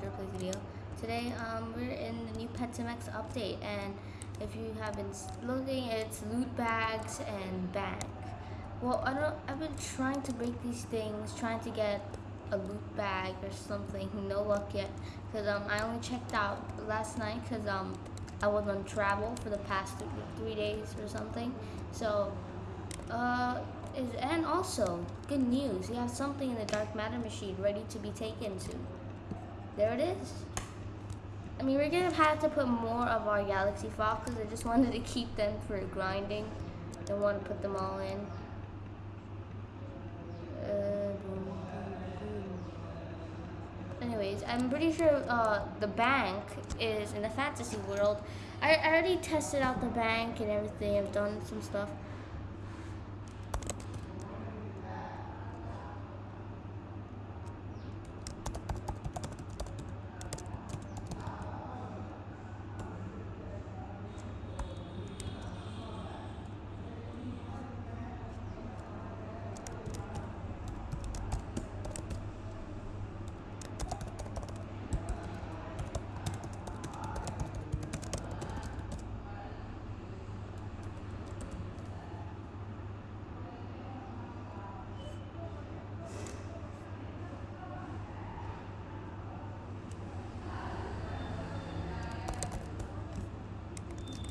Hector Plays Video. Today, um, we're in the new Pet Sim X update, and if you have been looking, it's loot bags and bank. Well, I don't. I've been trying to break these things, trying to get a loot bag or something. No luck yet, cause um, I only checked out last night, cause um, I was on travel for the past th- three days or something. So, uh, is and also good news. You have something in the dark matter machine ready to be taken to. There it is. I mean, we're gonna have to put more of our galaxy foxes. I just wanted to keep them for grinding. Don't want to put them all in. Uh. Anyways, I'm pretty sure uh, the bank is in the fantasy world. I, I already tested out the bank and everything. I've done some stuff.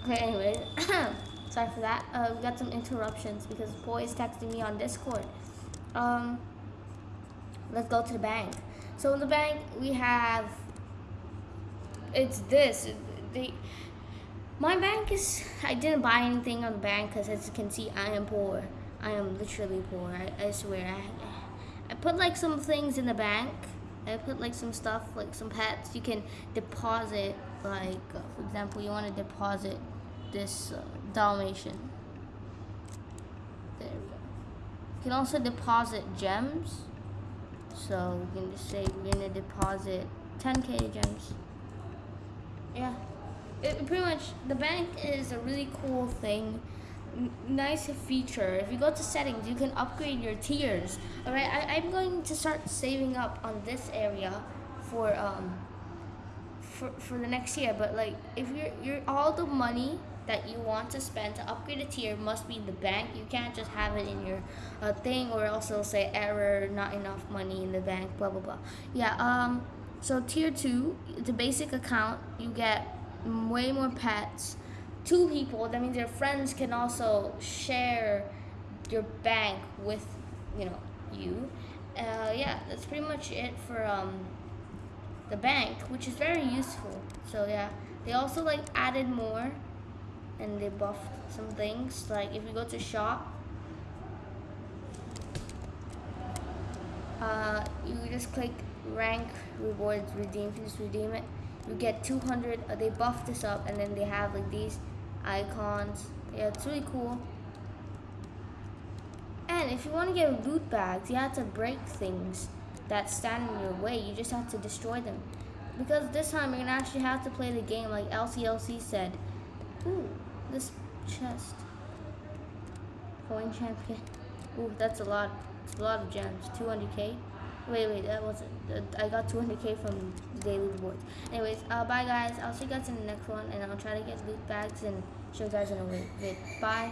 Okay, anyways, sorry for that. Uh, we got some interruptions because boy is texting me on Discord. Um, let's go to the bank. So in the bank we have. It's this. The my bank is. I didn't buy anything on the bank because as you can see, I am poor. I am literally poor. I, I swear. I, I put like some things in the bank. I put like some stuff, like some pets. You can deposit, like for example, you want to deposit this uh, Dalmatian. There we go. You can also deposit gems. So we can just say we're gonna deposit 10k gems. Yeah, it pretty much the bank is a really cool thing. Nice feature. If you go to settings, you can upgrade your tiers. All right, I, I'm going to start saving up on this area for um for, for the next year. But like, if you're you're all the money that you want to spend to upgrade a tier must be in the bank. You can't just have it in your uh, thing, or else it'll say error, not enough money in the bank, blah blah blah. Yeah. Um. So tier two, the basic account, you get way more pets. Two people. That means your friends can also share your bank with, you know, you. Uh, yeah, that's pretty much it for um the bank, which is very useful. So yeah, they also like added more, and they buffed some things. Like if you go to shop, uh, you just click rank rewards redeem. Just redeem it, you get 200. Uh, they buffed this up, and then they have like these icons. Yeah, it's really cool. And if you want to get loot bags, you have to break things that stand in your way. You just have to destroy them. Because this time you're gonna actually have to play the game like LCLC said. Ooh, this chest. Coin champion. Ooh, that's a lot. It's a lot of gems. 200k. Wait, wait, that wasn't. I got 200k from daily rewards. Anyways, uh, bye guys. I'll see you guys in the next one, and I'll try to get loot bags and show you guys in a vid. Bye.